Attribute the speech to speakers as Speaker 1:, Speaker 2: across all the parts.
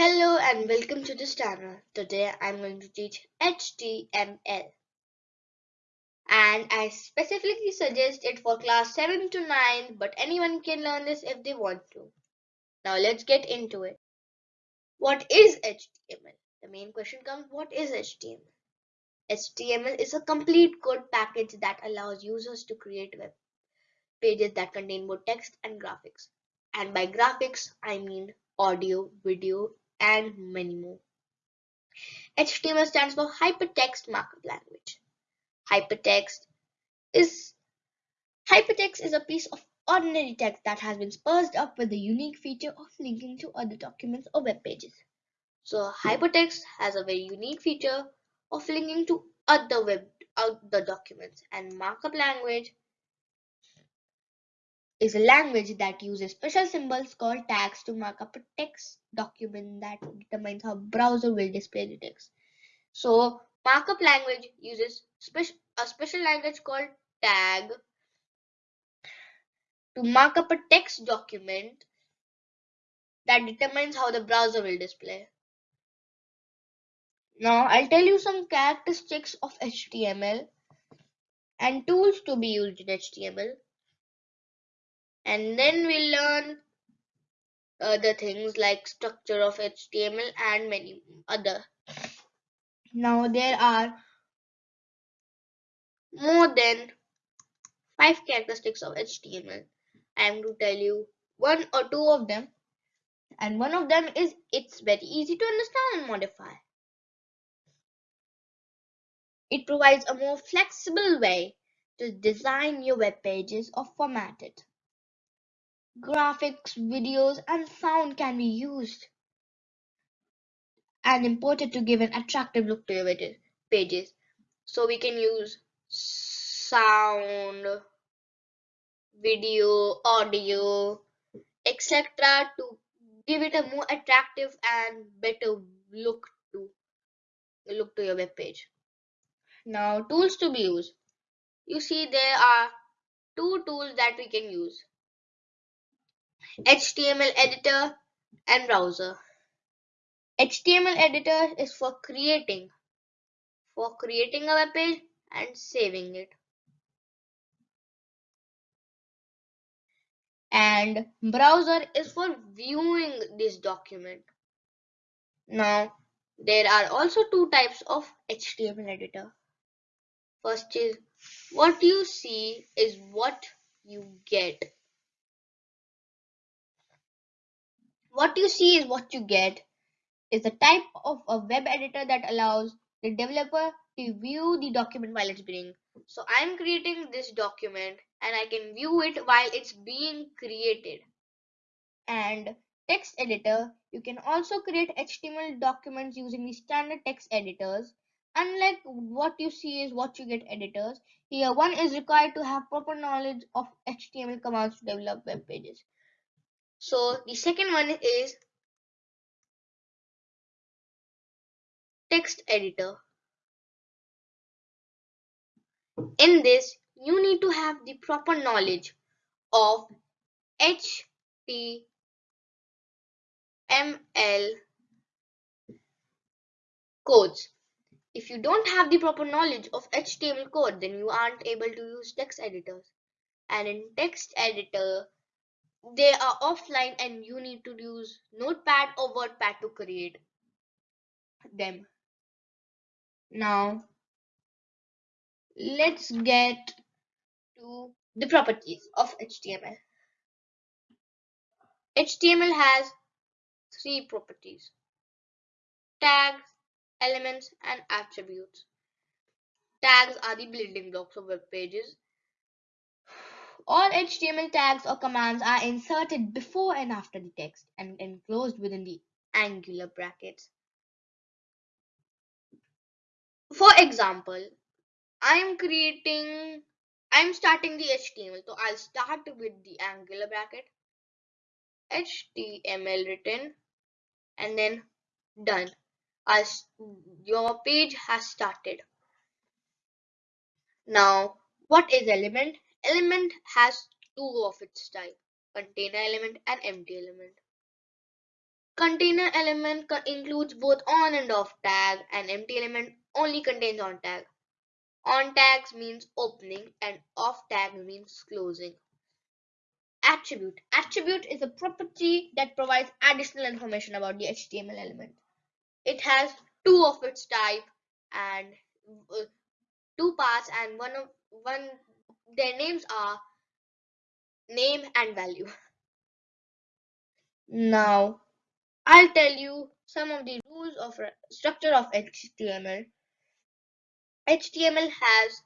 Speaker 1: Hello and welcome to this channel. Today I'm going to teach HTML. And I specifically suggest it for class 7 to 9 but anyone can learn this if they want to. Now let's get into it. What is HTML? The main question comes what is HTML? HTML is a complete code package that allows users to create web pages that contain both text and graphics. And by graphics, I mean audio, video, and many more. HTML stands for Hypertext Markup Language. Hypertext is Hypertext is a piece of ordinary text that has been spruced up with the unique feature of linking to other documents or web pages. So hypertext has a very unique feature of linking to other web other documents and markup language is a language that uses special symbols called tags to mark up a text document that determines how browser will display the text. So markup language uses a special language called tag to mark up a text document that determines how the browser will display. Now I'll tell you some characteristics of HTML and tools to be used in HTML and then we'll learn other things like structure of HTML and many other. Now there are more than five characteristics of HTML. I am going to tell you one or two of them and one of them is it's very easy to understand and modify. It provides a more flexible way to design your web pages or format it. Graphics, videos, and sound can be used and imported to give an attractive look to your pages. So we can use sound, video, audio, etc. to give it a more attractive and better look to look to your web page. Now tools to be used. You see there are two tools that we can use. HTML editor and browser. HTML editor is for creating for creating a web page and saving it. And browser is for viewing this document. Now there are also two types of HTML editor. First is what you see is what you get. What you see is what you get is a type of a web editor that allows the developer to view the document while it's being. So I'm creating this document and I can view it while it's being created. And text editor, you can also create HTML documents using the standard text editors. Unlike what you see is what you get editors, here one is required to have proper knowledge of HTML commands to develop web pages. So the second one is text editor. In this, you need to have the proper knowledge of HTML codes. If you don't have the proper knowledge of HTML code, then you aren't able to use text editors. And in text editor, they are offline and you need to use notepad or wordpad to create them. Now let's get to the properties of html html has three properties tags elements and attributes. Tags are the building blocks of web pages all HTML tags or commands are inserted before and after the text and enclosed within the angular brackets. For example, I'm creating, I'm starting the HTML. So I'll start with the angular bracket, HTML written, and then done. As your page has started. Now, what is element? Element has two of its type, container element and empty element. Container element includes both on and off tag and empty element only contains on tag. On tags means opening and off tag means closing. Attribute. Attribute is a property that provides additional information about the HTML element. It has two of its type and uh, two parts and one of one their names are name and value. Now I'll tell you some of the rules of structure of HTML. HTML has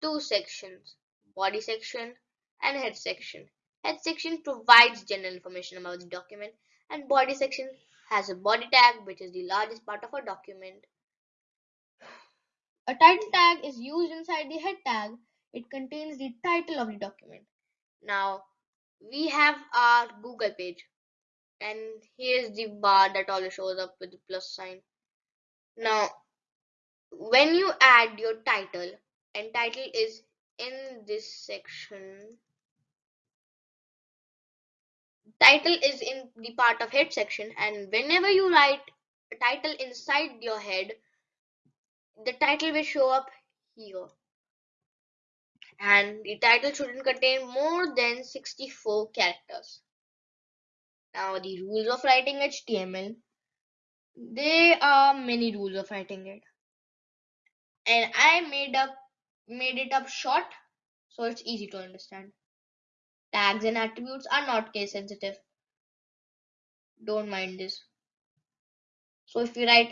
Speaker 1: two sections, body section and head section. Head section provides general information about the document and body section has a body tag which is the largest part of a document. A title tag is used inside the head tag. It contains the title of the document. Now we have our Google page and here's the bar that always shows up with the plus sign. Now when you add your title and title is in this section title is in the part of head section and whenever you write a title inside your head the title will show up here and the title shouldn't contain more than 64 characters. Now the rules of writing html there are many rules of writing it. And i made up made it up short so it's easy to understand. Tags and attributes are not case sensitive. Don't mind this. So if we write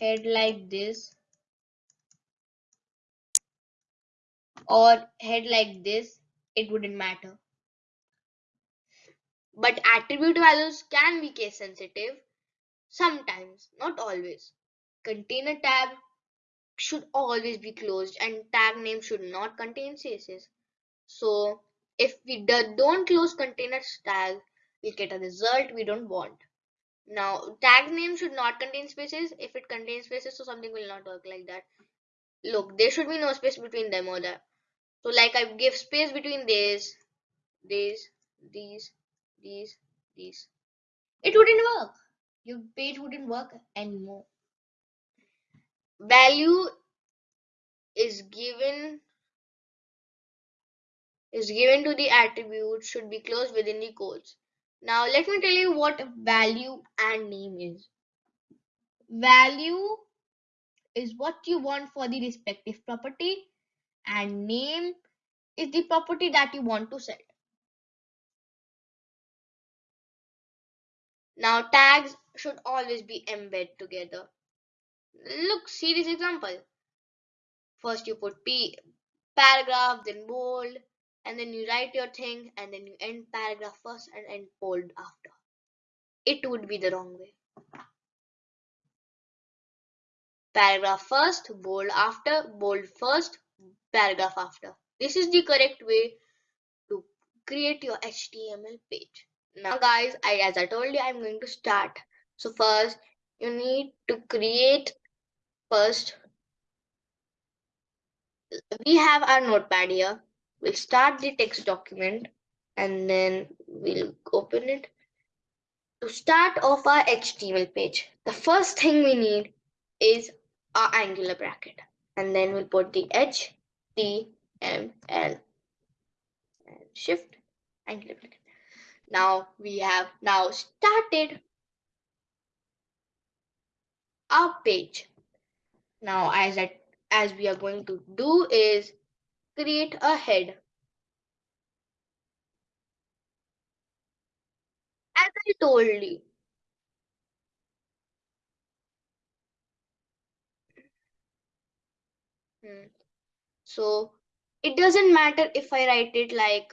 Speaker 1: head like this or head like this, it wouldn't matter. But attribute values can be case sensitive sometimes, not always. Container tag should always be closed and tag name should not contain spaces. So if we do- don't close container tag, we get a result we don't want. Now tag name should not contain spaces. If it contains spaces, so something will not work like that. Look, there should be no space between them or that. So like I give space between these, these, these, these, these. It wouldn't work. Your page wouldn't work anymore. Value is given is given to the attribute should be closed within the quotes. Now let me tell you what value and name is. Value is what you want for the respective property and name is the property that you want to set. Now tags should always be embedded together. Look, see this example. First you put P paragraph, then bold, and then you write your thing, and then you end paragraph first and end bold after. It would be the wrong way. Paragraph first, bold after, bold first, paragraph after. This is the correct way to create your HTML page. Now guys, I as I told you, I'm going to start. So first, you need to create first. We have our notepad here. We'll start the text document and then we'll open it. To start off our HTML page, the first thing we need is our angular bracket. And then we'll put the HTML and shift angular bracket. Now we have now started our page. Now as I, as we are going to do is create a head. As I told you, Hmm. So it doesn't matter if I write it like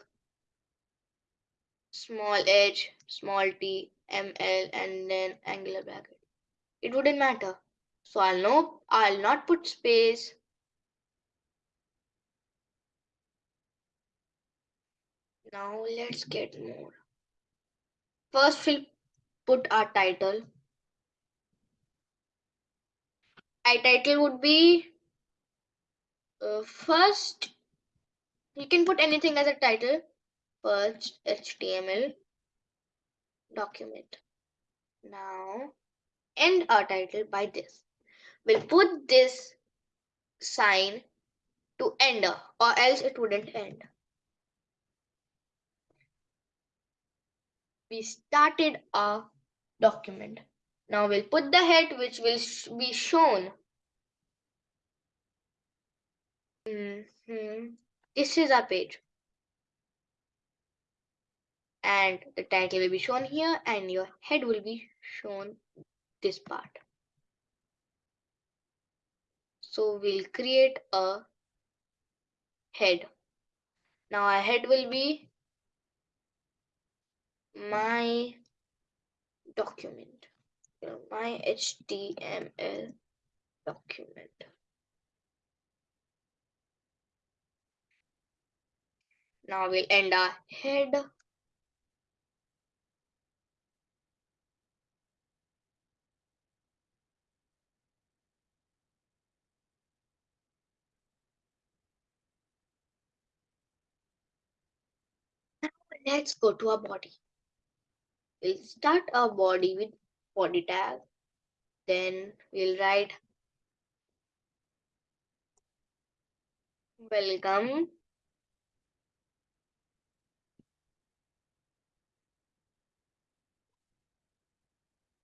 Speaker 1: small h, small t, ml, and then angular bracket. It wouldn't matter. So I'll know I'll not put space. Now let's get more. First we'll put our title. Our title would be uh, first you can put anything as a title first HTML document Now end our title by this. We'll put this sign to end or else it wouldn't end. We started our document. Now we'll put the head which will be shown. Mm -hmm. This is our page. And the title will be shown here and your head will be shown this part. So we'll create a head. Now our head will be my document, my HTML document. Now we'll end our head. let's go to our body. We'll start our body with body tag. Then we'll write welcome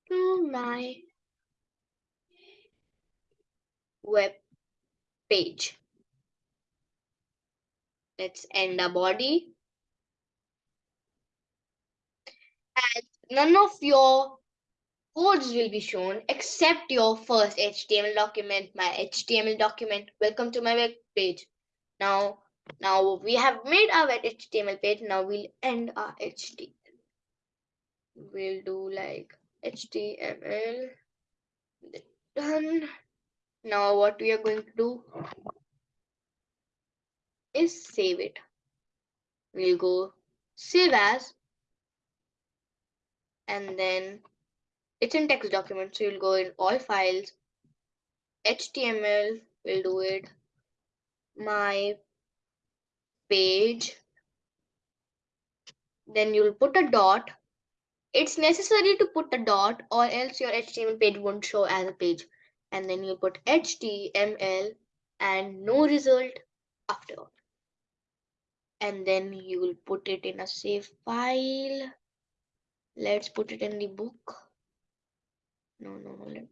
Speaker 1: to my web page. Let's end our body. And none of your codes will be shown except your first HTML document, my HTML document. Welcome to my web page. Now, now we have made our HTML page. Now we'll end our HTML. We'll do like HTML. Done. Now what we are going to do is save it. We'll go save as and then it's in text document. So you'll go in all files, HTML, we'll do it, my page, then you'll put a dot. It's necessary to put a dot or else your HTML page won't show as a page. And then you put HTML and no result after. All. And then you will put it in a save file let's put it in the book no no no let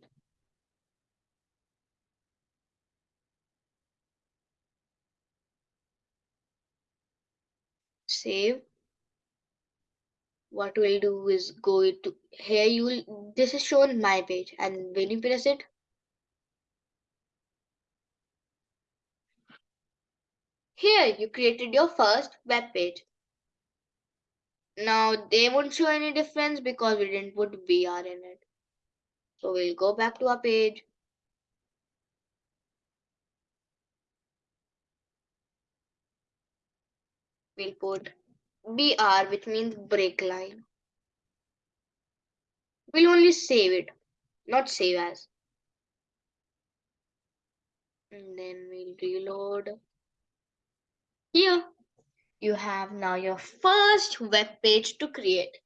Speaker 1: save what we'll do is go to here you will this is shown my page and when you press it here you created your first web page now they won't show any difference because we didn't put BR in it. So we'll go back to our page. We'll put BR which means break line. We'll only save it, not save as. And then we'll reload. Here you have now your first web page to create.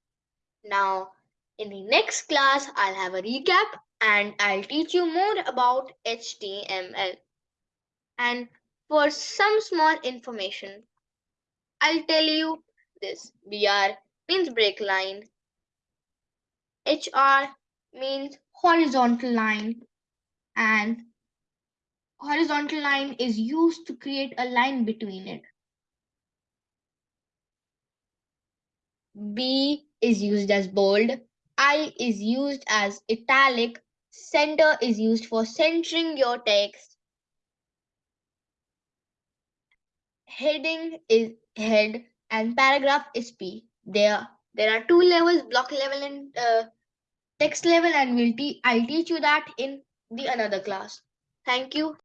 Speaker 1: Now, in the next class, I'll have a recap and I'll teach you more about HTML. And for some small information, I'll tell you this. BR means break line. HR means horizontal line. And horizontal line is used to create a line between it. B is used as bold, I is used as italic, center is used for centering your text. Heading is head and paragraph is P. There, there are two levels, block level and uh, text level and we'll te I'll teach you that in the another class. Thank you.